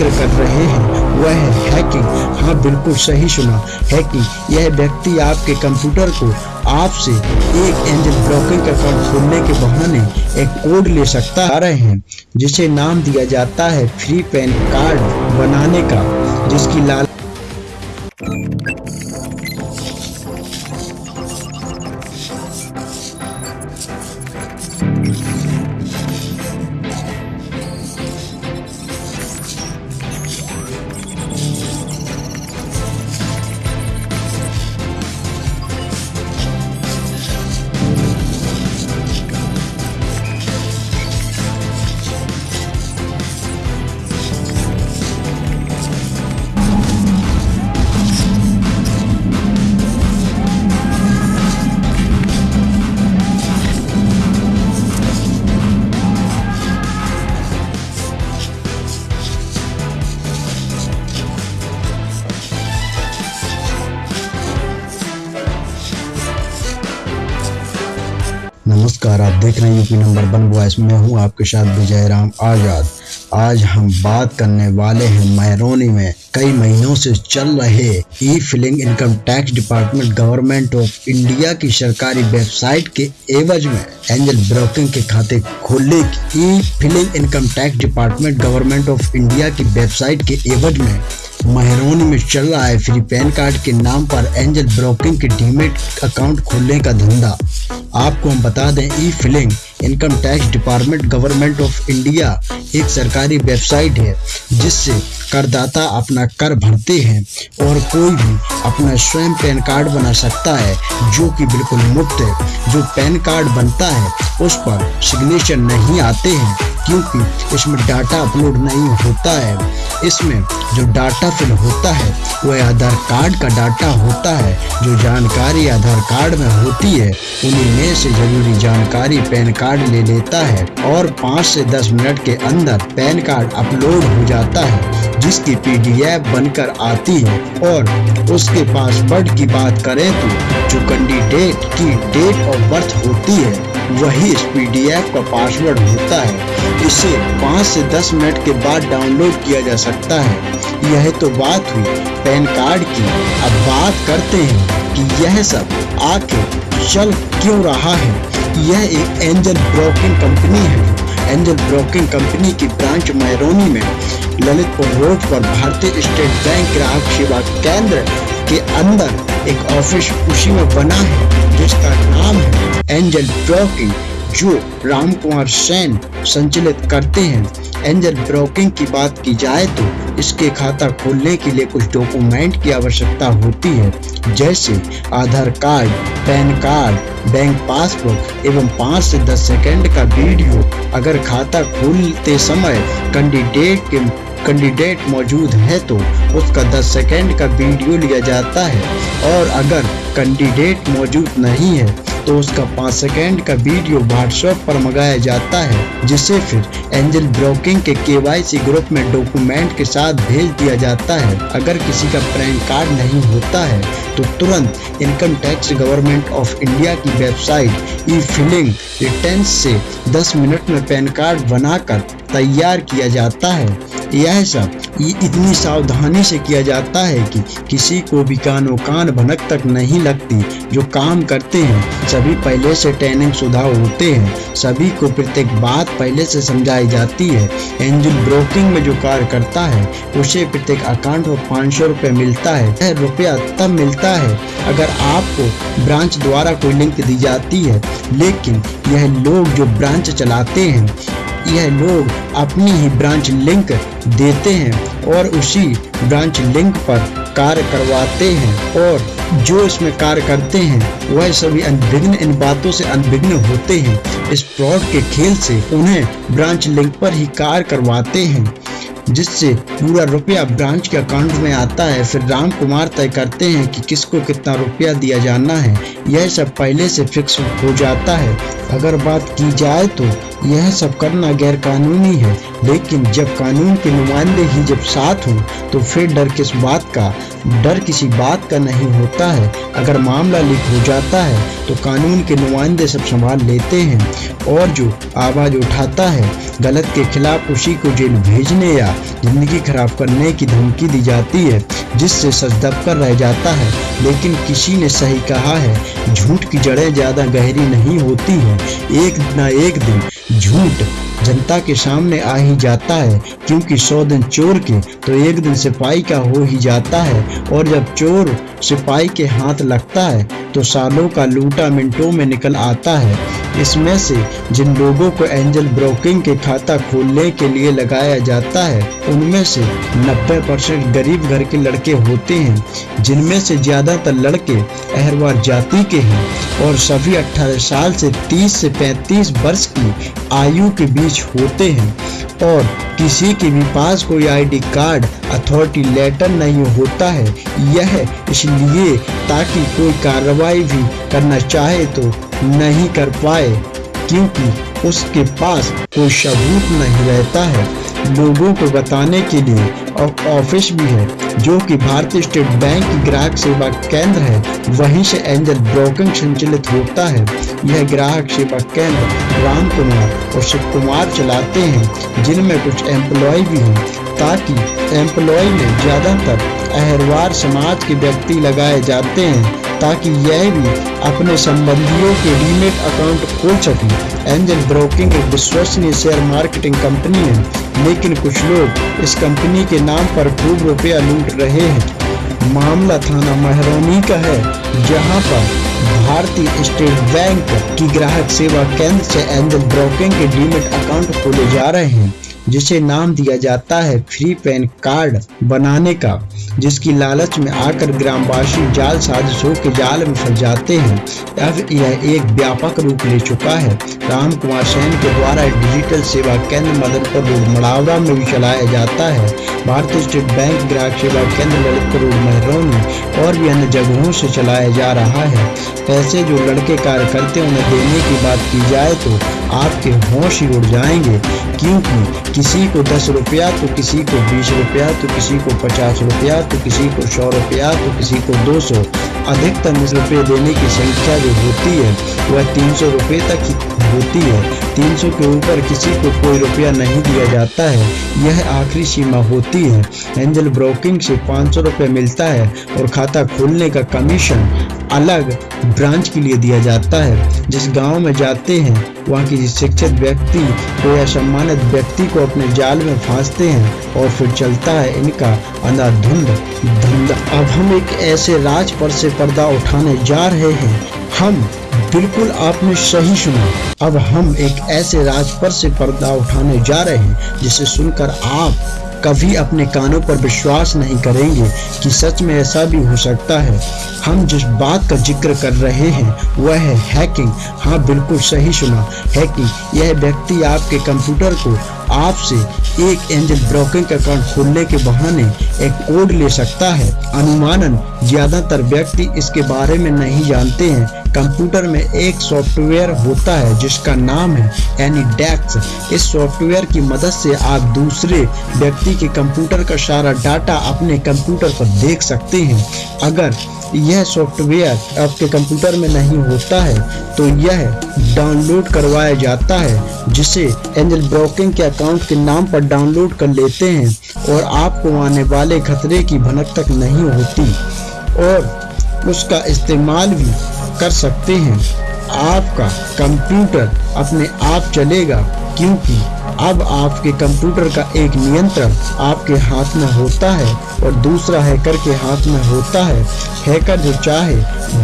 ज़िक्र कर रहे हैं, वह है हैकिंग हाँ बिल्कुल सही सुना। हैकिंग यह व्यक्ति आपके कंप्यूटर को आपसे एक एंजल ब्लॉकिंग अकाउंट खोलने के बहाने एक कोड ले सकता आ रहे हैं, जिसे नाम दिया जाता है फ्री पैन कार्ड बनाने का, जिसकी लाल रहे हैं यूपी नंबर वन बॉयस मैं हूँ आपके साथ विजय राम आज़ाद। आज हम बात करने वाले हैं मैरोनी में। कई महीनों से चल रहे e filing income tax department government of India की सरकारी वेबसाइट के एवज में एंजल ब्रोकिंग के खाते खोलने की e filing income tax department government of India की वेबसाइट के एवज में महरोनी में चल रहा है। फ्री पैन कार्ड के नाम पर एंजल ब्रोकिंग के डीमेट अकाउंट खोलने का धंधा। आपको हम बता दें e filing income tax department government of India एक सरकारी वेबसाइट है, जिससे करदाता अपना कर भरते हैं और कोई भी अपना स्वयं पैन कार्ड बना सकता है, जो कि बिल्कुल मुफ़्त है। जो पैन कार्ड बनता है, उस पर सिग्नेचर नहीं आते हैं। क्योंकि इसमें डाटा अपलोड नहीं होता है। इसमें जो डाटा फिल होता है, वह आधार कार्ड का डाटा होता है। जो जानकारी आधार कार्ड में होती है, उन्हीं में से ज़रूरी जानकारी पैन कार्ड ले लेता है और पाँच से दस मिनट के अंदर पैन कार्ड अपलोड हो जाता है, जिसकी पीडीएफ बनकर आती है। और उसके पासवर्ड की बात करें तो जो कैंडिडेट की डेट ऑफ़ बर्थ होती है। वही इस पीडीएफ का पासवर्ड होता है। इसे पाँच से दस मिनट के बाद डाउनलोड किया जा सकता है। यह तो बात हुई पैन कार्ड की। अब बात करते हैं कि यह सब आखिर चल क्यों रहा है। यह एक एंजल ब्रोकिंग कंपनी है। एंजल ब्रोकिंग कंपनी की ब्रांच मैरोनी में ललितपुर रोड पर भारतीय स्टेट बैंक ग्राहक सेवा केंद्र के अंदर एक ऑफ़िस उसी में बना है, जिसका नाम है एंजल ब्रोकिंग जो राम कुमार सेन संचालित करते हैं। एंजल ब्रोकिंग की बात की जाए तो इसके खाता खोलने के लिए कुछ डॉक्यूमेंट की आवश्यकता होती है, जैसे Aadhaar card, PAN card bank passbook एवं पाँच से दस सेकंड का वीडियो अगर खाता खोलते समय कैंडिडेट के कैंडिडेट मौजूद है तो उसका 10 सेकंड का वीडियो लिया जाता है। और अगर कैंडिडेट मौजूद नहीं है तो उसका पाँच सेकेंड का वीडियो व्हाट्सएप पर मंगाया जाता है, जिसे फिर एंजल ब्रोकिंग के केवाईसी ग्रुप में डॉक्यूमेंट के साथ भेज दिया जाता है। अगर किसी का पैन कार्ड नहीं होता है तो तुरंत income tax government of India की वेबसाइट ई फिलिंग रिटर्न से 10 मिनट में पैन कार्ड बनाकर तैयार किया जाता है। यह सब ये इतनी सावधानी से किया जाता है कि किसी को भी कानो कान भनक तक नहीं लगती। जो काम करते हैं, सभी पहले से ट्रेनिंग शुदा होते हैं। सभी को प्रत्येक बात पहले से समझाई जाती है। एंजल ब्रोकिंग में जो कार्य करता है, उसे प्रत्येक अकाउंट में पाँच सौ रुपये मिलता है। यह रुपया तब मिलता है अगर आपको ब्रांच द्वारा कोई लिंक दी जाती है। लेकिन यह लोग जो ब्रांच चलाते हैं यह लोग अपनी ही ब्रांच लिंक देते हैं और उसी ब्रांच लिंक पर कार्य करवाते हैं और जो इसमें कार्य करते हैं, वह सभी अनभिघ्न इन बातों से अनभिघ्न होते हैं। इस फ्रॉड के खेल से उन्हें ब्रांच लिंक पर ही कार्य करवाते हैं। जिससे पूरा रुपया ब्रांच के अकाउंट में आता है। फिर राम कुमार तय करते हैं कि किसको कितना रुपया दिया जाना है। यह सब पहले से फिक्स हो जाता है। अगर बात की जाए तो यह सब करना गैर कानूनी है। लेकिन जब कानून के नुमाइंदे ही जब साथ हों तो फिर डर किस बात का? डर किसी बात का नहीं होता है। अगर मामला लीक हो जाता है तो कानून के नुमाइंदे सब संभाल लेते हैं। और जो आवाज़ उठाता है गलत के खिलाफ उसी को जेल भेजने या ज़िंदगी खराब करने की धमकी दी जाती है, जिससे सच दब कर रह जाता है। लेकिन किसी ने सही कहा है, झूठ की जड़ें ज़्यादा गहरी नहीं होती हैं। एक ना एक दिन झूठ जनता के सामने आ ही जाता है, क्योंकि सौ दिन चोर के तो एक दिन सिपाही का हो ही जाता है। और जब चोर सिपाही के हाथ लगता है तो सालों का लूटा मिनटों में निकल आता है। इसमें से जिन लोगों को एंजल ब्रोकिंग के खाता खोलने के लिए लगाया जाता है, उनमें से 90 परसेंट गरीब घर के लड़के होते हैं, जिनमें से ज़्यादातर लड़के अहरवार जाति के हैं। और सभी 18 साल से 30 से 35 वर्ष की आयु के बीच होते हैं और किसी के भी पास कोई आईडी कार्ड अथॉरिटी लेटर नहीं होता है। यह इसलिए ताकि कोई कार्रवाई भी करना चाहे तो नहीं कर पाए, क्योंकि उसके पास कोई सबूत नहीं रहता है। लोगों को बताने के लिए ऑफ़िस भी है, जो कि भारतीय स्टेट बैंक की ग्राहक सेवा केंद्र है। वहीं से एंजल ब्रोकिंग संचालित होता है। यह ग्राहक सेवा केंद्र राम कुमार और शिव कुमार चलाते हैं, जिनमें कुछ एम्प्लॉय भी हैं, ताकि एम्प्लॉय में ज़्यादातर अहरवार समाज के व्यक्ति लगाए जाते हैं, ताकि यह भी अपने संबंधियों के डीमेट अकाउंट खोल सके। एंजल ब्रोकिंग एक विश्वसनीय शेयर मार्केटिंग कंपनी है। लेकिन कुछ लोग इस कंपनी के नाम पर खूब रुपया लूट रहे हैं। मामला थाना महरौनी का है, जहाँ पर भारतीय स्टेट बैंक की ग्राहक सेवा केंद्र से एंजल ब्रोकिंग के डीमेट अकाउंट खोले जा रहे हैं। जिसे नाम दिया जाता है फ्री पैन कार्ड बनाने का, जिसकी लालच में आकर ग्रामवासी जाल साजिशों के जाल में फंस जाते हैं। अब यह एक व्यापक रूप ले चुका है। राम कुमार सैन के द्वारा डिजिटल सेवा केंद्र मदनपुर रोड मड़ावड़ा में भी चलाया जाता है। भारतीय स्टेट बैंक ग्राहक सेवा केंद्र ललितपुर रोड महरौनी और भी अन्य जगहों से चलाया जा रहा है। पैसे जो लड़के कार्य करते उन्हें देने की बात की जाए तो आपके होश ही उड़ जाएँगे, क्योंकि किसी को दस रुपया तो किसी को बीस रुपया तो किसी को पचास रुपया तो किसी को सौ रुपया तो किसी को दो सौ। अधिकतम रुपये देने की संख्या जो होती है, वह तीन सौ रुपये तक होती है। तीन सौ के ऊपर किसी को कोई रुपया नहीं दिया जाता है। यह आखिरी सीमा होती है। एंजल ब्रोकिंग से पाँच सौ मिलता है और खाता खोलने का कमीशन अलग ब्रांच के लिए दिया जाता है। जिस गाँव में जाते हैं, वहाँ की शिक्षित व्यक्ति को या सम्मानित व्यक्ति को अपने जाल में फांसते हैं और फिर चलता है इनका अंधाधुंध धंधा। अब हम एक ऐसे राज पर से पर्दा उठाने जा रहे हैं। हम बिल्कुल आपने सही सुना। अब हम एक ऐसे राज पर से पर्दा उठाने जा रहे हैं, जिसे सुनकर आप कभी अपने कानों पर विश्वास नहीं करेंगे कि सच में ऐसा भी हो सकता है। हम जिस बात का ज़िक्र कर रहे हैं, वह है हैकिंग। हाँ बिल्कुल सही सुना। हैकिंग, यह व्यक्ति आपके कंप्यूटर को आपसे एक एंजल ब्रोकिंग अकाउंट खोलने के बहाने एक कोड ले सकता है। अनुमानन, ज़्यादातर व्यक्ति इसके बारे में नहीं जानते हैं। कंप्यूटर में एक सॉफ्टवेयर होता है, जिसका नाम है एनी एनीडेक्स इस सॉफ्टवेयर की मदद से आप दूसरे व्यक्ति के कंप्यूटर का सारा डाटा अपने कंप्यूटर पर देख सकते हैं। अगर यह सॉफ्टवेयर आपके कंप्यूटर में नहीं होता है तो यह डाउनलोड करवाया जाता है, जिसे एंजल ब्रोकिंग के अकाउंट के नाम पर डाउनलोड कर लेते हैं और आपको आने वाले खतरे की भनक तक नहीं होती। और उसका इस्तेमाल भी कर सकते हैं। आपका कंप्यूटर अपने आप चलेगा, क्योंकि अब आपके कंप्यूटर का एक नियंत्रण आपके हाथ में होता है और दूसरा हैकर के हाथ में होता है। हैकर जो चाहे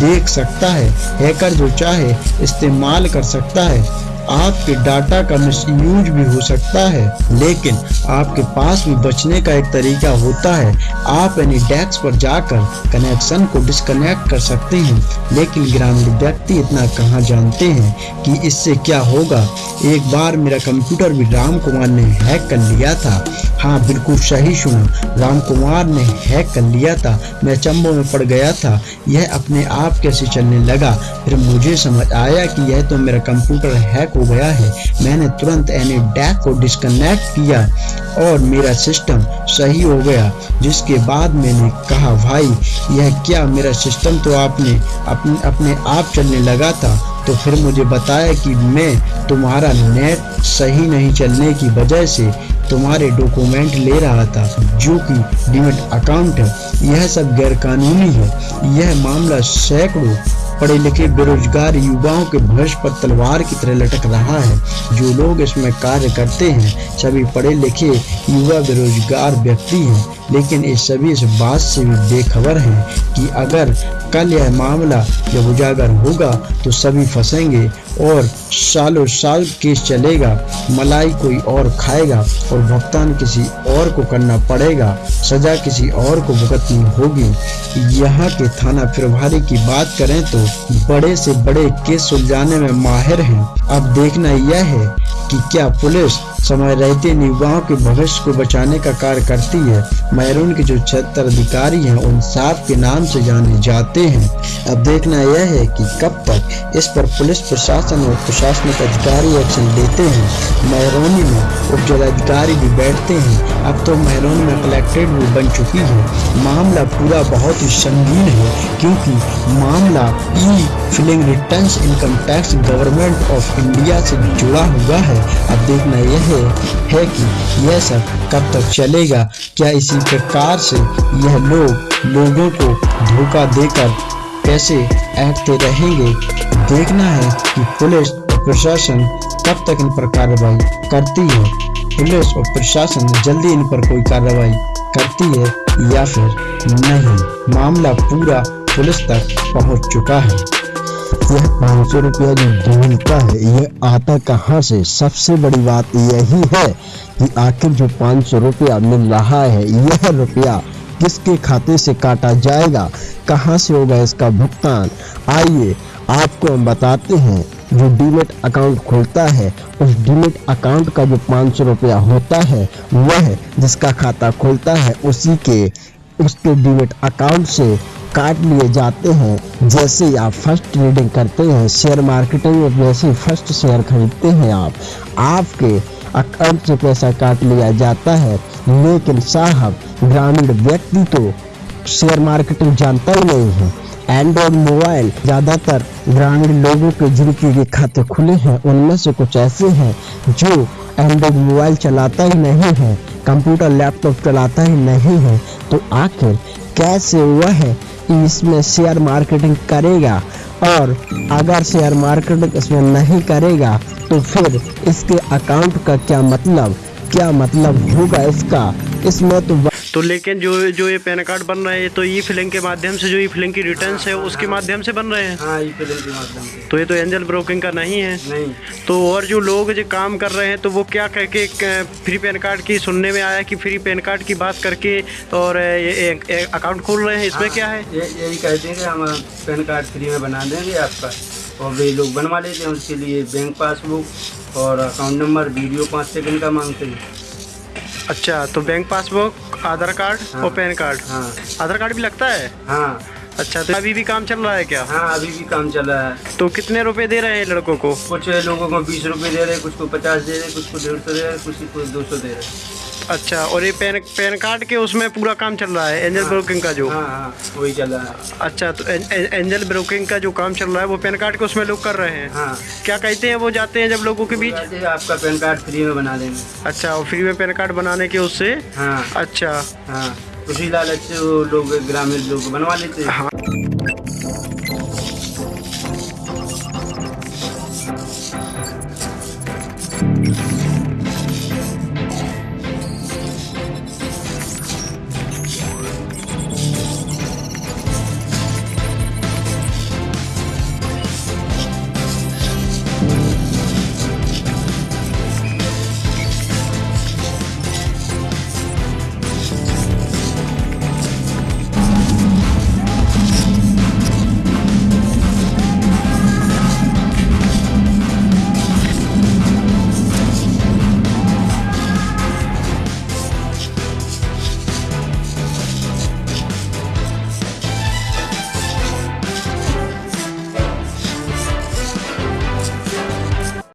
देख सकता है, हैकर जो चाहे इस्तेमाल कर सकता है। आपके डाटा का मिसयूज भी हो सकता है, लेकिन आपके पास भी बचने का एक तरीका होता है। आप एनी डेस्क पर जाकर कनेक्शन को डिस्कनेक्ट कर सकते हैं, लेकिन ग्रामीण व्यक्ति इतना कहाँ जानते हैं कि इससे क्या होगा? एक बार मेरा कंप्यूटर भी राम कुमार ने हैक कर लिया था। हाँ बिल्कुल सही सुना। राम कुमार ने हैक कर लिया था, मैं चंबो में पड़ गया था, यह अपने आप कैसे चलने लगा? फिर मुझे समझ आया कि यह तो मेरा कंप्यूटर हैक हो गया है। मैंने तुरंत एनी डैक को डिस्कनेक्ट किया और मेरा सिस्टम सही हो गया, जिसके बाद मैंने कहा, भाई, यह क्या मेरा सिस्टम तो आपने अपने अपने आप चलने लगा था? तो फिर मुझे बताया कि मैं तुम्हारा नेट सही नहीं चलने की वजह से तुम्हारे डॉक्यूमेंट ले रहा था, जो कि डीमेट अकाउंट है। यह सब गैरकानूनी है। यह मामला सैकड़ों पढ़े लिखे बेरोजगार युवाओं के भविष्य पर तलवार की तरह लटक रहा है। जो लोग इसमें कार्य करते हैं, सभी पढ़े लिखे युवा बेरोजगार व्यक्ति हैं। लेकिन ये सभी इस बात से भी बेखबर हैं कि अगर कल यह मामला जब उजागर होगा तो सभी फंसेंगे और सालों साल केस चलेगा, मलाई कोई और खाएगा और भुगतान किसी और को करना पड़ेगा, सजा किसी और को भुगतनी होगी। यहाँ के थाना प्रभारी की बात करें तो बड़े से बड़े केस सुलझाने में माहिर हैं। अब देखना यह है कि क्या पुलिस समय रहते युवाओं के भविष्य को बचाने का कार्य करती है। मैरून के जो छहत्तर अधिकारी हैं, उन साफ़ के नाम से जाने जाते हैं। अब देखना यह है कि कब तक इस पर पुलिस, प्रशासन और प्रशासनिक अधिकारी एक्शन लेते हैं। मैरोनी में उप जिलाधिकारी भी बैठते हैं। अब तो महरोनी में कलेक्ट्रेट भी बन चुकी है। मामला पूरा बहुत ही संगीन है क्योंकि मामला e filing return income tax government of India से जुड़ा हुआ है। अब देखना यह है, है कि यह सब कब तक चलेगा। क्या इसी प्रकार से यह लोग लोगों को धोखा देकर कैसे ऐठते रहेंगे? देखना है कि पुलिस प्रशासन कब तक इन पर कार्रवाई करती है। पुलिस और प्रशासन जल्दी इन पर कोई कार्रवाई करती है या फिर नहीं। मामला पूरा पुलिस तक पहुँच चुका है। यह पाँच सौ रुपया जो ढूंढता है, यह आता कहाँ से? सबसे बड़ी बात यही है कि आखिर जो पाँच सौ रुपया मिल रहा है, यह रुपया किसके खाते से काटा जाएगा? कहाँ से होगा इसका भुगतान? आइए, आपको हम बताते हैं। जो डीमेट अकाउंट खोलता है, उस डीमेट अकाउंट का जो पाँच सौ रुपया होता है, वह जिसका खाता खोलता है, उसी के, उसके डीमेट अकाउंट से काट लिए जाते हैं। जैसे आप फ़र्स्ट ट्रेडिंग करते हैं शेयर मार्केटिंग में जैसे फ़र्स्ट शेयर खरीदते हैं आप। आपके अकाउंट से पैसा काट लिया जाता है, लेकिन साहब, ग्रामीण व्यक्ति तो शेयर मार्केटिंग जानता ही नहीं है। एंड्रॉयड मोबाइल ज़्यादातर ग्रामीण लोगों के जिनके के खाते खुले हैं। उनमें से कुछ ऐसे हैं जो एंड्रॉयड मोबाइल चलाता ही नहीं है, कंप्यूटर, लैपटॉप चलाता ही नहीं है। तो आखिर कैसे वह इसमें शेयर मार्केटिंग करेगा और अगर शेयर मार्केटिंग इसमें नहीं करेगा तो फिर इसके अकाउंट का क्या मतलब क्या मतलब होगा इसका? इसमें तो तो लेकिन जो जो ये पैन कार्ड बन रहे हैं तो ई फिलिंग के माध्यम से जो ई फिलिंग की रिटर्न है उसके माध्यम से बन रहे हैं? हाँ ई फिलिंग के माध्यम से। तो ये तो एंजल ब्रोकिंग का नहीं है। नहीं। तो और जो लोग जो काम कर रहे हैं तो वो क्या कह के फ्री पैन कार्ड की सुनने में आया कि फ्री पैन कार्ड की बात करके और ये अकाउंट खोल रहे हैं? इसमें हाँ, क्या है? यही कहते हैं कि हम पैन कार्ड फ्री में बना देंगे आपका। और वे लोग बनवा लेते हैं उसके लिए बैंक पासबुक और अकाउंट नंबर वीडियो पाँच सेकंड का मांगते हैं। अच्छा तो बैंक पासबुक आधार कार्ड हाँ, और पैन कार्ड। हाँ। आधार कार्ड भी लगता है? हाँ। अच्छा तो अभी भी काम चल रहा है क्या? हाँ अभी भी काम चल रहा है। तो कितने रुपए दे रहे हैं लड़कों को? कुछ लोगों को बीस रुपए दे रहे हैं कुछ को पचास दे रहे हैं कुछ को डेढ़ सौ दे रहे हैं कुछ को दो सौ दे रहे। हैं अच्छा और ये पैन पैन कार्ड के उसमें पूरा काम चल रहा है एंजल हाँ, ब्रोकिंग का जो? हाँ हाँ वही चल रहा है। अच्छा तो एँ, एँ, एंजल ब्रोकिंग का जो काम चल रहा है वो पैन कार्ड के उसमें लोग कर रहे हैं? हाँ। क्या कहते हैं वो जाते हैं जब लोगों के बीच? आपका पैन कार्ड फ्री में बना देंगे। अच्छा और फ्री में पैन कार्ड बनाने के उससे? हाँ। अच्छा। हाँ उसी लालच से लोग ग्रामीण लोग बनवा लेते हैं। हाँ।